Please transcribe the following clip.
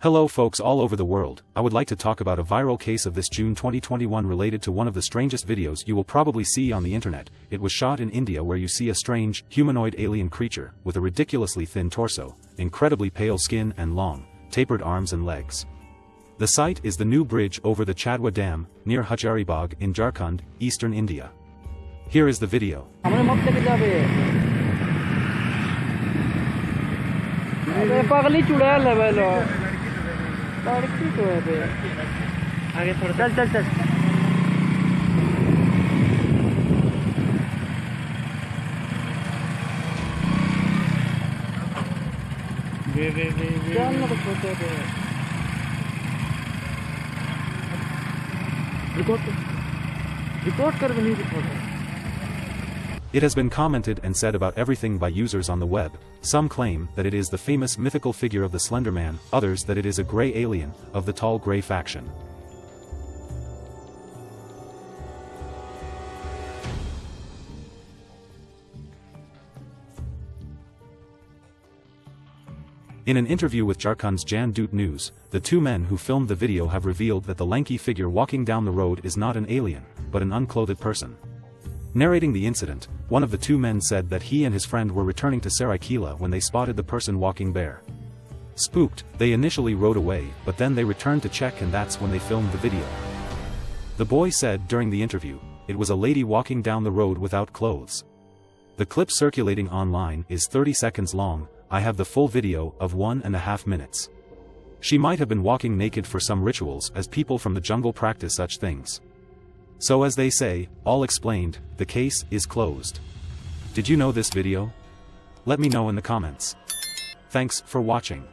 Hello folks all over the world, I would like to talk about a viral case of this June 2021 related to one of the strangest videos you will probably see on the internet, it was shot in India where you see a strange, humanoid alien creature, with a ridiculously thin torso, incredibly pale skin and long, tapered arms and legs. The site is the new bridge over the Chadwa Dam, near Hazaribagh in Jharkhand, eastern India. Here is the video. लड़की तो है बे। आगे थोड़ा चल चल चल। ना तो छोटे बे। रिकॉर्ड रिकॉर्ड कर। भी नहीं record It has been commented and said about everything by users on the web, some claim that it is the famous mythical figure of the Slender Man, others that it is a grey alien, of the tall grey faction. In an interview with Jharkhand's Jan Doot News, the two men who filmed the video have revealed that the lanky figure walking down the road is not an alien, but an unclothed person. Narrating the incident, one of the two men said that he and his friend were returning to Saraikela when they spotted the person walking bare. Spooked, they initially rode away, but then they returned to check and that's when they filmed the video. The boy said during the interview, it was a lady walking down the road without clothes. The clip circulating online is 30 seconds long, I have the full video of one and a half minutes. She might have been walking naked for some rituals as people from the jungle practice such things. So as they say, all explained, the case is closed. Did you know this video? Let me know in the comments. Thanks for watching.